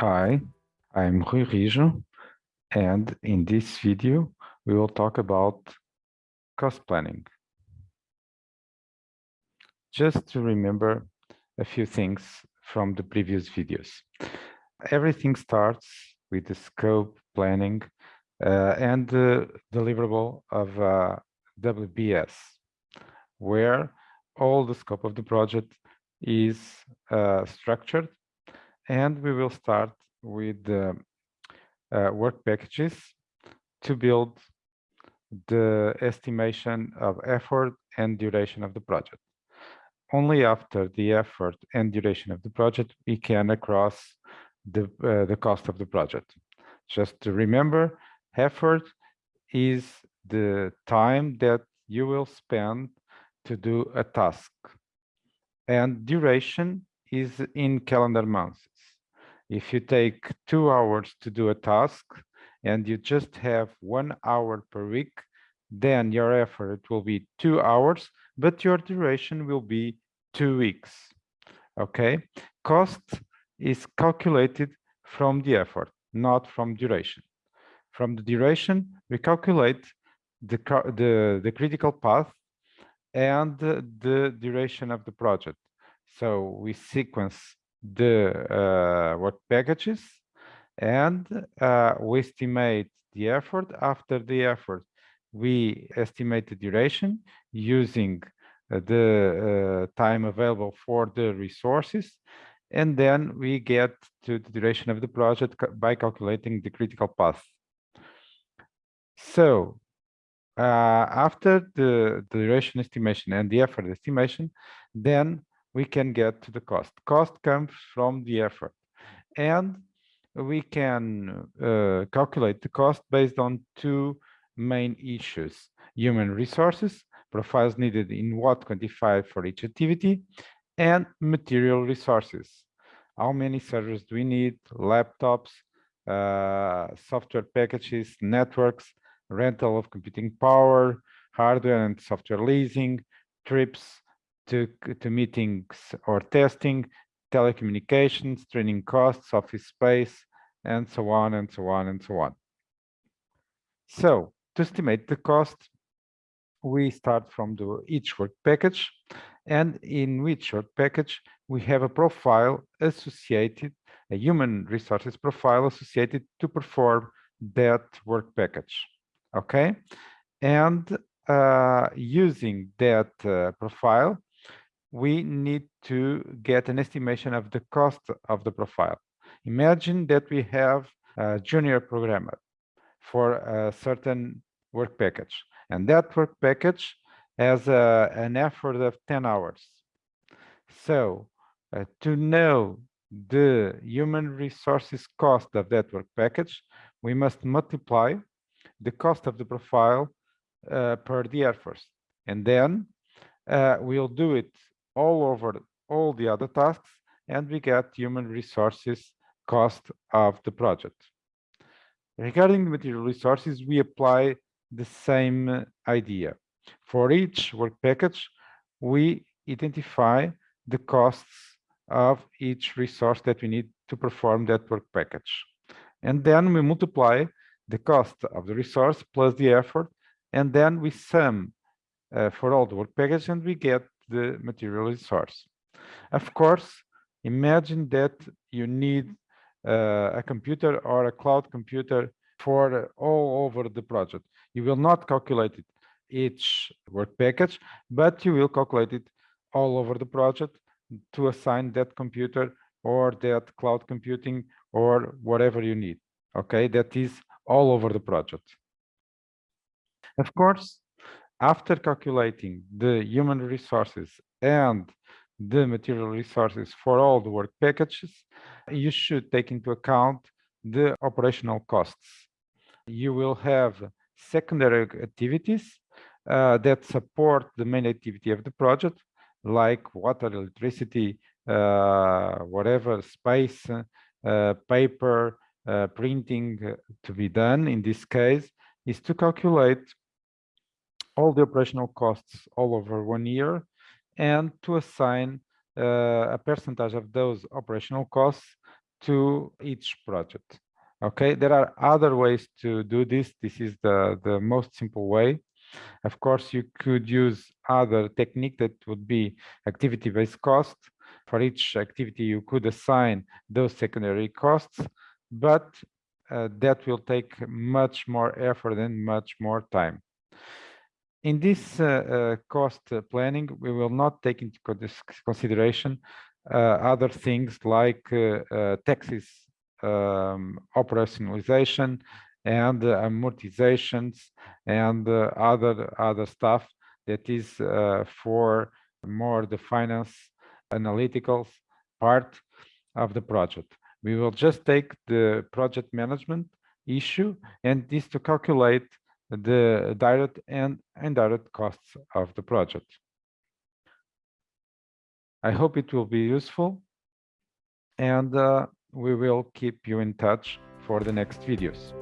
Hi, I'm Rui Rijo, and in this video, we will talk about cost planning. Just to remember a few things from the previous videos. Everything starts with the scope planning uh, and the deliverable of uh, WBS, where all the scope of the project is uh, structured and we will start with the uh, work packages to build the estimation of effort and duration of the project. Only after the effort and duration of the project, we can across the, uh, the cost of the project. Just to remember, effort is the time that you will spend to do a task. And duration is in calendar months. If you take two hours to do a task and you just have one hour per week, then your effort will be two hours, but your duration will be two weeks. Okay, cost is calculated from the effort, not from duration. From the duration, we calculate the, the, the critical path and the duration of the project. So we sequence the uh, work packages and uh, we estimate the effort. After the effort, we estimate the duration using uh, the uh, time available for the resources. And then we get to the duration of the project by calculating the critical path. So uh, after the, the duration estimation and the effort estimation, then we can get to the cost. Cost comes from the effort. And we can uh, calculate the cost based on two main issues, human resources, profiles needed in what quantified for each activity, and material resources. How many servers do we need, laptops, uh, software packages, networks, rental of computing power, hardware and software leasing, trips, to, to meetings or testing, telecommunications, training costs, office space, and so on and so on and so on. So to estimate the cost, we start from the each work package, and in which work package we have a profile associated, a human resources profile associated to perform that work package. Okay, and uh, using that uh, profile, we need to get an estimation of the cost of the profile. Imagine that we have a junior programmer for a certain work package, and that work package has a, an effort of 10 hours. So uh, to know the human resources cost of that work package, we must multiply the cost of the profile uh, per the effort. And then uh, we'll do it all over all the other tasks and we get human resources cost of the project. Regarding the material resources, we apply the same idea. For each work package, we identify the costs of each resource that we need to perform that work package. And then we multiply the cost of the resource plus the effort, and then we sum uh, for all the work package and we get the material resource. Of course, imagine that you need uh, a computer or a cloud computer for all over the project. You will not calculate it each work package, but you will calculate it all over the project to assign that computer or that cloud computing or whatever you need. Okay, that is all over the project. Of course, after calculating the human resources and the material resources for all the work packages, you should take into account the operational costs. You will have secondary activities uh, that support the main activity of the project, like water, electricity, uh, whatever, space, uh, paper, uh, printing to be done in this case, is to calculate all the operational costs all over one year and to assign uh, a percentage of those operational costs to each project. Okay, there are other ways to do this. This is the, the most simple way. Of course, you could use other technique that would be activity-based cost. For each activity, you could assign those secondary costs, but uh, that will take much more effort and much more time. In this uh, uh, cost planning, we will not take into consideration uh, other things like taxes um, operationalization and amortizations and other other stuff that is for more the finance analytical part of the project. We will just take the project management issue and this to calculate the direct and indirect costs of the project. I hope it will be useful and uh, we will keep you in touch for the next videos.